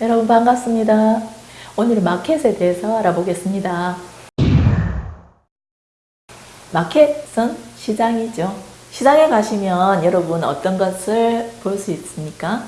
여러분 반갑습니다. 오늘은 마켓에 대해서 알아보겠습니다. 마켓은 시장이죠. 시장에 가시면 여러분 어떤 것을 볼 수 있습니까?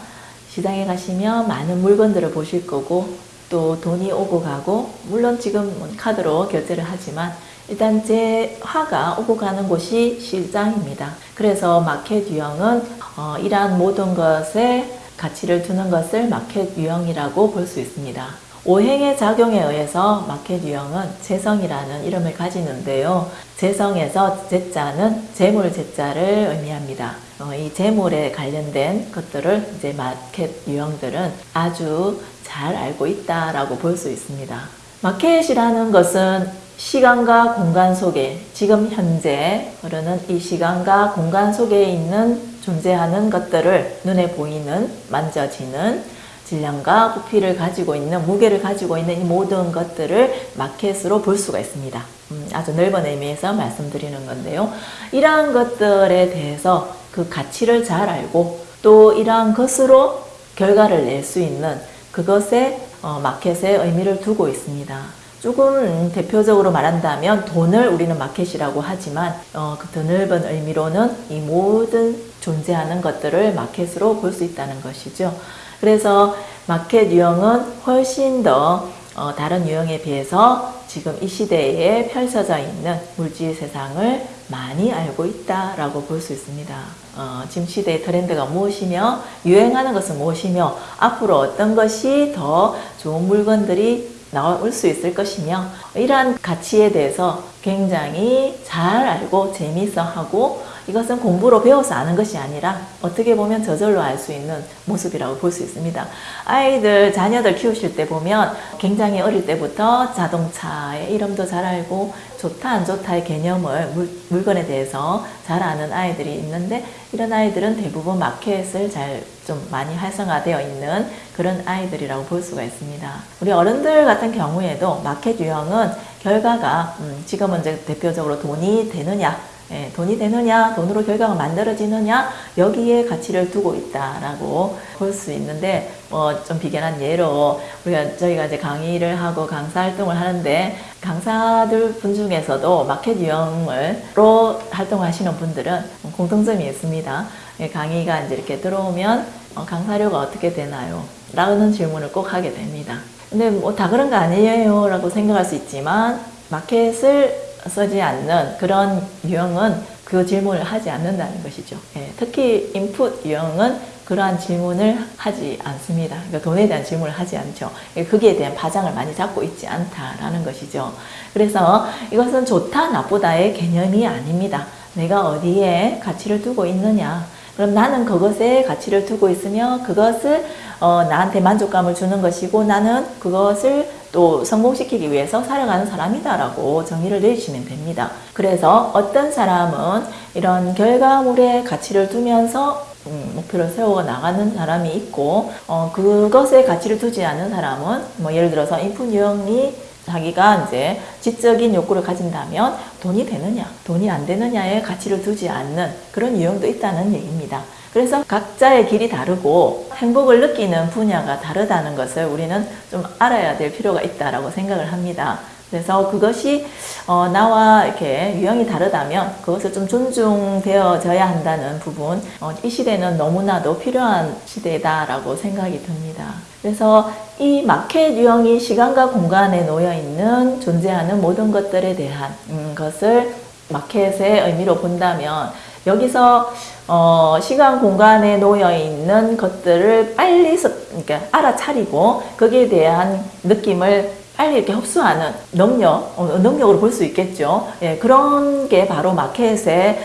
시장에 가시면 많은 물건들을 보실 거고 또 돈이 오고 가고 물론 지금 카드로 결제를 하지만 일단 제 화가 오고 가는 곳이 시장입니다. 그래서 마켓 유형은 어, 이러한 모든 것에 가치를 두는 것을 마켓 유형이라고 볼 수 있습니다. 오행의 작용에 의해서 마켓 유형은 재성이라는 이름을 가지는데요. 재성에서 재자는 재물 재자를 의미합니다. 어, 이 재물에 관련된 것들을 이제 마켓 유형들은 아주 잘 알고 있다라고 볼 수 있습니다. 마켓이라는 것은 시간과 공간 속에 지금 현재 흐르는 이 시간과 공간 속에 있는 존재하는 것들을 눈에 보이는 만져지는 질량과 부피를 가지고 있는 무게를 가지고 있는 이 모든 것들을 마켓으로 볼 수가 있습니다. 음, 아주 넓은 의미에서 말씀드리는 건데요. 이러한 것들에 대해서 그 가치를 잘 알고 또 이러한 것으로 결과를 낼 수 있는 그것에 어, 마켓에 의미를 두고 있습니다. 조금 대표적으로 말한다면 돈을 우리는 마켓이라고 하지만 어, 그더 넓은 의미로는 이 모든 존재하는 것들을 마켓으로 볼 수 있다는 것이죠. 그래서 마켓 유형은 훨씬 더 어, 다른 유형에 비해서 지금 이 시대에 펼쳐져 있는 물질 세상을 많이 알고 있다라고 볼 수 있습니다. 어, 지금 시대의 트렌드가 무엇이며 유행하는 것은 무엇이며 앞으로 어떤 것이 더 좋은 물건들이 나올 수 있을 것이며 이러한 가치에 대해서 굉장히 잘 알고 재미있어 하고 이것은 공부로 배워서 아는 것이 아니라 어떻게 보면 저절로 알 수 있는 모습이라고 볼 수 있습니다. 아이들, 자녀들 키우실 때 보면 굉장히 어릴 때부터 자동차의 이름도 잘 알고 좋다 안 좋다의 개념을 물, 물건에 대해서 잘 아는 아이들이 있는데 이런 아이들은 대부분 마켓을 잘 좀 많이 활성화되어 있는 그런 아이들이라고 볼 수가 있습니다. 우리 어른들 같은 경우에도 마켓 유형은 결과가 음, 지금은 이제 대표적으로 돈이 되느냐 예, 돈이 되느냐, 돈으로 결과가 만들어지느냐 여기에 가치를 두고 있다라고 볼 수 있는데 뭐 좀 비견한 예로 우리가 저희가 이제 강의를 하고 강사 활동을 하는데 강사들 분 중에서도 마켓 유형으로 활동하시는 분들은 공통점이 있습니다. 예, 강의가 이제 이렇게 들어오면 어, 강사료가 어떻게 되나요? 라는 질문을 꼭 하게 됩니다. 근데 뭐 다 그런 거 아니에요 라고 생각할 수 있지만 마켓을 쓰지 않는 그런 유형은 그 질문을 하지 않는다는 것이죠. 예, 특히 인풋 유형은 그러한 질문을 하지 않습니다. 그러니까 돈에 대한 질문을 하지 않죠. 예, 거기에 대한 파장을 많이 잡고 있지 않다라는 것이죠. 그래서 이것은 좋다 나쁘다의 개념이 아닙니다. 내가 어디에 가치를 두고 있느냐 그럼 나는 그것에 가치를 두고 있으며 그것을 어, 나한테 만족감을 주는 것이고 나는 그것을 또 성공시키기 위해서 살아가는 사람이다라고 정의를 내주시면 됩니다. 그래서 어떤 사람은 이런 결과물에 가치를 두면서 음, 목표를 세워 나가는 사람이 있고 어, 그것에 가치를 두지 않는 사람은 뭐 예를 들어서 인풋 유형이 자기가 이제 지적인 욕구를 가진다면 돈이 되느냐 돈이 안 되느냐에 가치를 두지 않는 그런 유형도 있다는 얘기입니다. 그래서 각자의 길이 다르고 행복을 느끼는 분야가 다르다는 것을 우리는 좀 알아야 될 필요가 있다고 생각을 합니다. 그래서 그것이 어, 나와 이렇게 유형이 다르다면 그것을 좀 존중되어져야 한다는 부분 어, 이 시대는 너무나도 필요한 시대다라고 생각이 듭니다. 그래서 이 마켓 유형이 시간과 공간에 놓여 있는 존재하는 모든 것들에 대한 음, 것을 마켓의 의미로 본다면 여기서 어, 시간 공간에 놓여 있는 것들을 빨리 그러니까 알아차리고 거기에 대한 느낌을 빨리 이렇게 흡수하는 능력, 어, 능력으로 볼 수 있겠죠. 예, 그런 게 바로 마켓의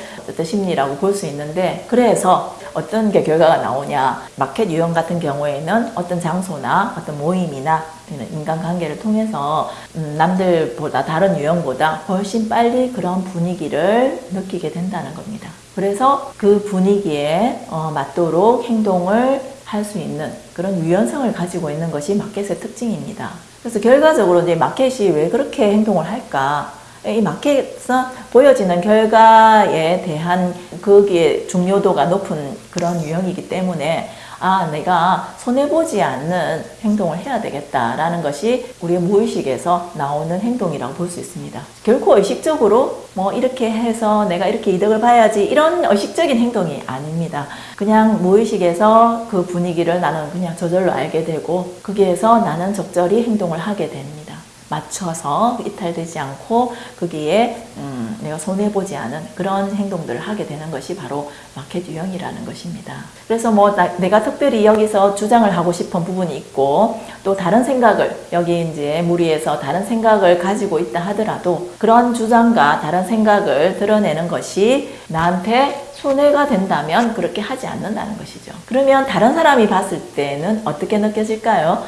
심리라고 볼 수 있는데 그래서 어떤 게 결과가 나오냐 마켓 유형 같은 경우에는 어떤 장소나 어떤 모임이나 인간관계를 통해서 음, 남들보다 다른 유형보다 훨씬 빨리 그런 분위기를 느끼게 된다는 겁니다. 그래서 그 분위기에 어, 맞도록 행동을 할 수 있는 그런 유연성을 가지고 있는 것이 마켓의 특징입니다. 그래서 결과적으로 이제 마켓이 왜 그렇게 행동을 할까? 이 마켓은 보여지는 결과에 대한 거기에 중요도가 높은 그런 유형이기 때문에 아, 내가 손해보지 않는 행동을 해야 되겠다라는 것이 우리의 무의식에서 나오는 행동이라고 볼 수 있습니다. 결코 의식적으로 뭐 이렇게 해서 내가 이렇게 이득을 봐야지 이런 의식적인 행동이 아닙니다. 그냥 무의식에서 그 분위기를 나는 그냥 저절로 알게 되고 거기에서 나는 적절히 행동을 하게 됩니다. 맞춰서 이탈되지 않고 거기에 음, 내가 손해보지 않은 그런 행동들을 하게 되는 것이 바로 마켓 유형이라는 것입니다. 그래서 뭐 나, 내가 특별히 여기서 주장을 하고 싶은 부분이 있고 또 다른 생각을 여기 이제 무리에서 다른 생각을 가지고 있다 하더라도 그런 주장과 다른 생각을 드러내는 것이 나한테 손해가 된다면 그렇게 하지 않는다는 것이죠. 그러면 다른 사람이 봤을 때는 어떻게 느껴질까요?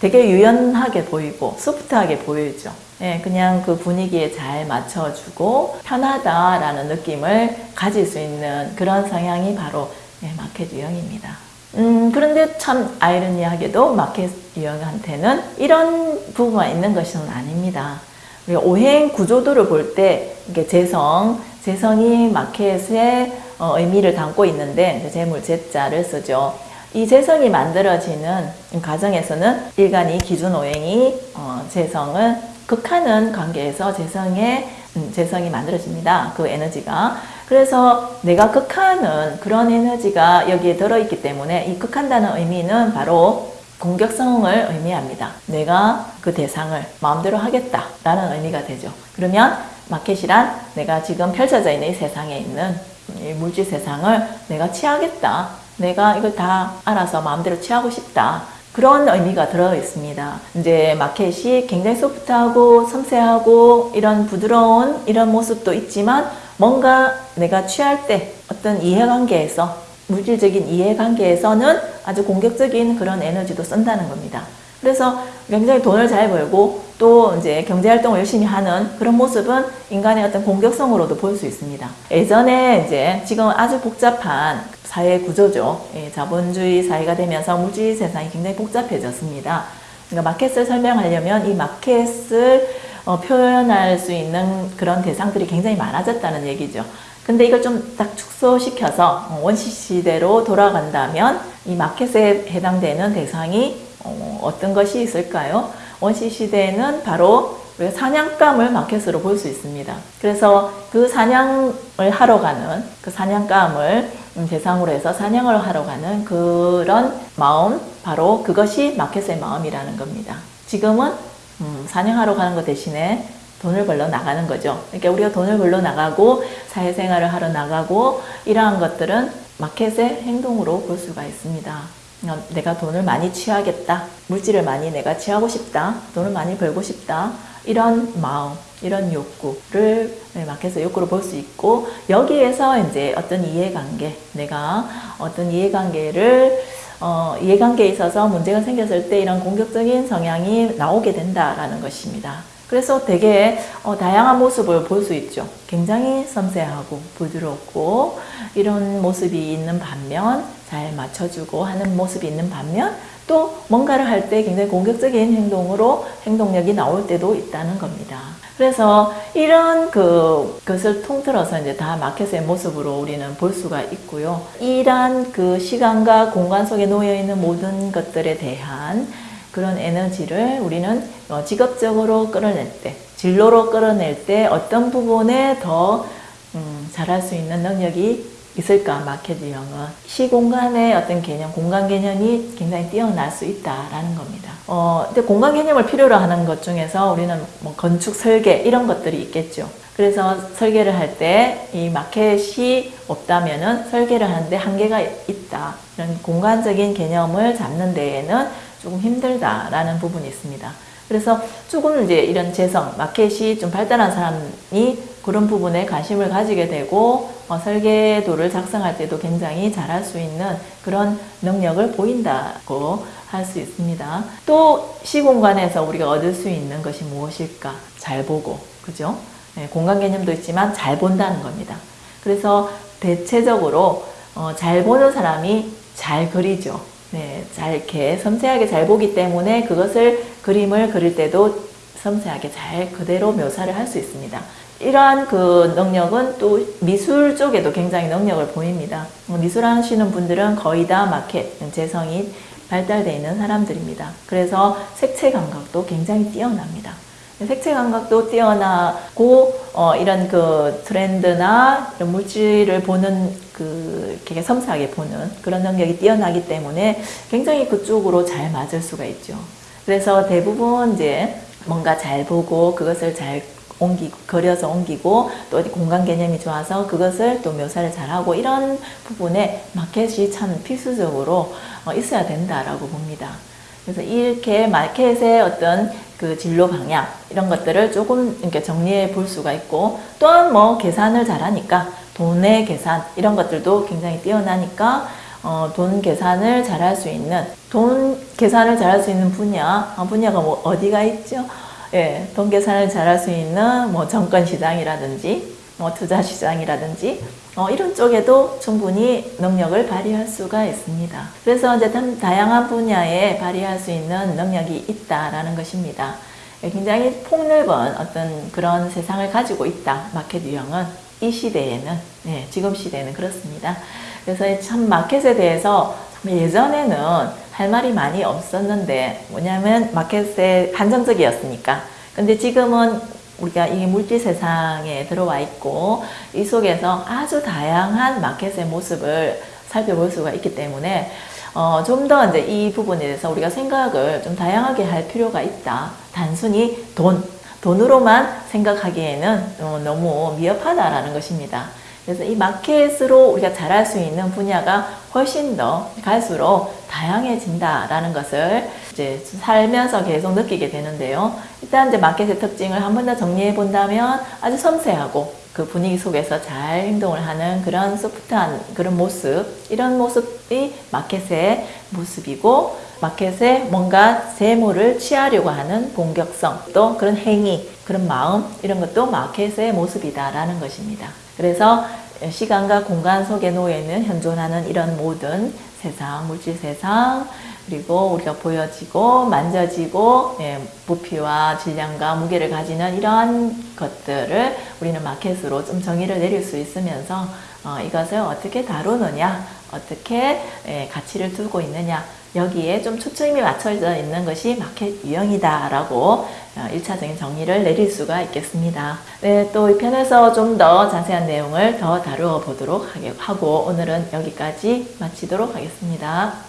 되게 유연하게 보이고 소프트하게 보이죠. 예, 그냥 그 분위기에 잘 맞춰주고 편하다라는 느낌을 가질 수 있는 그런 성향이 바로 예, 마켓 유형입니다. 음, 그런데 참 아이러니하게도 마켓 유형한테는 이런 부분만 있는 것은 아닙니다. 우리가 오행 구조도를 볼 때 이게 재성, 재성이 마켓의 어, 의미를 담고 있는데 재물 재자를 쓰죠. 이 재성이 만들어지는 과정에서는 일간이 기준 오행이 어, 재성을 극하는 관계에서 재성의 음, 재성이 만들어집니다. 그 에너지가. 그래서 내가 극하는 그런 에너지가 여기에 들어있기 때문에 이 극한다는 의미는 바로 공격성을 의미합니다. 내가 그 대상을 마음대로 하겠다라는 의미가 되죠. 그러면 마켓이란 내가 지금 펼쳐져 있는 이 세상에 있는 이 물질 세상을 내가 취하겠다. 내가 이걸 다 알아서 마음대로 취하고 싶다. 그런 의미가 들어 있습니다. 이제 마켓이 굉장히 소프트하고 섬세하고 이런 부드러운 이런 모습도 있지만 뭔가 내가 취할 때 어떤 이해관계에서 물질적인 이해관계에서는 아주 공격적인 그런 에너지도 쓴다는 겁니다. 그래서 굉장히 돈을 잘 벌고 또 이제 경제활동을 열심히 하는 그런 모습은 인간의 어떤 공격성으로도 볼 수 있습니다. 예전에 이제 지금 아주 복잡한 사회 구조죠. 예, 자본주의 사회가 되면서 물질 세상이 굉장히 복잡해졌습니다. 그러니까 마켓을 설명하려면 이 마켓을 어, 표현할 수 있는 그런 대상들이 굉장히 많아졌다는 얘기죠. 근데 이걸 좀 딱 축소시켜서 원시 시대로 돌아간다면 이 마켓에 해당되는 대상이 어, 어떤 것이 있을까요? 원시 시대에는 바로 우리가 사냥감을 마켓으로 볼 수 있습니다. 그래서 그 사냥을 하러 가는 그 사냥감을 대상으로 해서 사냥을 하러 가는 그런 마음, 바로 그것이 마켓의 마음이라는 겁니다. 지금은 음, 사냥하러 가는 것 대신에 돈을 벌러 나가는 거죠. 그러니까 우리가 돈을 벌러 나가고 사회생활을 하러 나가고 이러한 것들은 마켓의 행동으로 볼 수가 있습니다. 어, 내가 돈을 많이 취하겠다. 물질을 많이 내가 취하고 싶다. 돈을 많이 벌고 싶다. 이런 마음, 이런 욕구를 네, 마켓의 욕구로 볼 수 있고 여기에서 이제 어떤 이해관계, 내가 어떤 이해관계를 어, 이해관계에 있어서 문제가 생겼을 때 이런 공격적인 성향이 나오게 된다라는 것입니다. 그래서 되게 어, 다양한 모습을 볼 수 있죠. 굉장히 섬세하고 부드럽고 이런 모습이 있는 반면 잘 맞춰주고 하는 모습이 있는 반면 또 뭔가를 할 때 굉장히 공격적인 행동으로 행동력이 나올 때도 있다는 겁니다. 그래서 이런 그, 것을 통틀어서 이제 다 마켓의 모습으로 우리는 볼 수가 있고요. 이러한 그 시간과 공간 속에 놓여 있는 모든 것들에 대한 그런 에너지를 우리는 어, 직업적으로 끌어낼 때, 진로로 끌어낼 때 어떤 부분에 더 음, 잘할 수 있는 능력이 있을까 마켓 유형은 시공간의 어떤 개념, 공간 개념이 굉장히 뛰어날 수 있다라는 겁니다. 어, 근데 공간 개념을 필요로 하는 것 중에서 우리는 뭐 건축 설계 이런 것들이 있겠죠. 그래서 설계를 할 때 이 마켓이 없다면 은 설계를 하는데 한계가 있다. 이런 공간적인 개념을 잡는 데에는 조금 힘들다라는 부분이 있습니다. 그래서 조금 이제 이런 재성, 마켓이 좀 발달한 사람이 그런 부분에 관심을 가지게 되고 어, 설계도를 작성할 때도 굉장히 잘할 수 있는 그런 능력을 보인다고 할 수 있습니다. 또 시공간에서 우리가 얻을 수 있는 것이 무엇일까? 잘 보고, 그죠? 네, 공간 개념도 있지만 잘 본다는 겁니다. 그래서 대체적으로 어, 잘 보는 사람이 잘 그리죠. 네, 잘 이렇게 섬세하게 잘 보기 때문에 그것을 그림을 그릴 때도 섬세하게 잘 그대로 묘사를 할 수 있습니다. 이러한 그 능력은 또 미술 쪽에도 굉장히 능력을 보입니다. 어, 미술 하시는 분들은 거의 다 마켓, 재성이 발달되어 있는 사람들입니다. 그래서 색채 감각도 굉장히 뛰어납니다. 색채 감각도 뛰어나고 어, 이런 그 트렌드나 이런 물질을 보는 그 이렇게 섬세하게 보는 그런 능력이 뛰어나기 때문에 굉장히 그쪽으로 잘 맞을 수가 있죠. 그래서 대부분 이제 뭔가 잘 보고 그것을 잘 옮기고 그려서 옮기고 또 공간 개념이 좋아서 그것을 또 묘사를 잘하고 이런 부분에 마켓이 참 필수적으로 어, 있어야 된다라고 봅니다. 그래서 이렇게 마켓의 어떤 그 진로 방향 이런 것들을 조금 이렇게 정리해 볼 수가 있고 또한 뭐 계산을 잘하니까 돈의 계산 이런 것들도 굉장히 뛰어나니까 어, 돈 계산을 잘할 수 있는 돈 계산을 잘할 수 있는 분야 어, 분야가 뭐 어디가 있죠? 예, 돈 계산을 잘할 수 있는 뭐 정권 시장이라든지 뭐 투자 시장이라든지 어, 이런 쪽에도 충분히 능력을 발휘할 수가 있습니다. 그래서 이제 다양한 분야에 발휘할 수 있는 능력이 있다라는 것입니다. 예, 굉장히 폭넓은 어떤 그런 세상을 가지고 있다. 마켓 유형은 이 시대에는 네, 지금 시대에는 그렇습니다. 그래서 참 마켓에 대해서 예전에는 할 말이 많이 없었는데 뭐냐면 마켓에 한정적이었으니까 근데 지금은 우리가 이 물질 세상에 들어와 있고 이 속에서 아주 다양한 마켓의 모습을 살펴볼 수가 있기 때문에 어, 좀 더 이제 이 부분에 대해서 우리가 생각을 좀 다양하게 할 필요가 있다. 단순히 돈, 돈으로만 생각하기에는 어, 너무 미흡하다라는 것입니다. 그래서 이 마켓으로 우리가 잘할 수 있는 분야가 훨씬 더 갈수록 다양해진다라는 것을 이제 살면서 계속 느끼게 되는데요. 일단 이제 마켓의 특징을 한 번 더 정리해 본다면 아주 섬세하고 그 분위기 속에서 잘 행동을 하는 그런 소프트한 그런 모습, 이런 모습이 마켓의 모습이고 마켓에 뭔가 재물을 취하려고 하는 공격성, 또 그런 행위, 그런 마음 이런 것도 마켓의 모습이다라는 것입니다. 그래서 시간과 공간 속에 놓여 있는 현존하는 이런 모든 세상, 물질 세상, 그리고 우리가 보여지고 만져지고 예, 부피와 질량과 무게를 가지는 이러한 것들을 우리는 마켓으로 좀 정의를 내릴 수 있으면서 어, 이것을 어떻게 다루느냐, 어떻게 예, 가치를 두고 있느냐 여기에 좀 초점이 맞춰져 있는 것이 마켓 유형이다라고 1차적인 어, 정의를 내릴 수가 있겠습니다. 네, 또 이 편에서 좀 더 자세한 내용을 더 다루어 보도록 하고 오늘은 여기까지 마치도록 하겠습니다.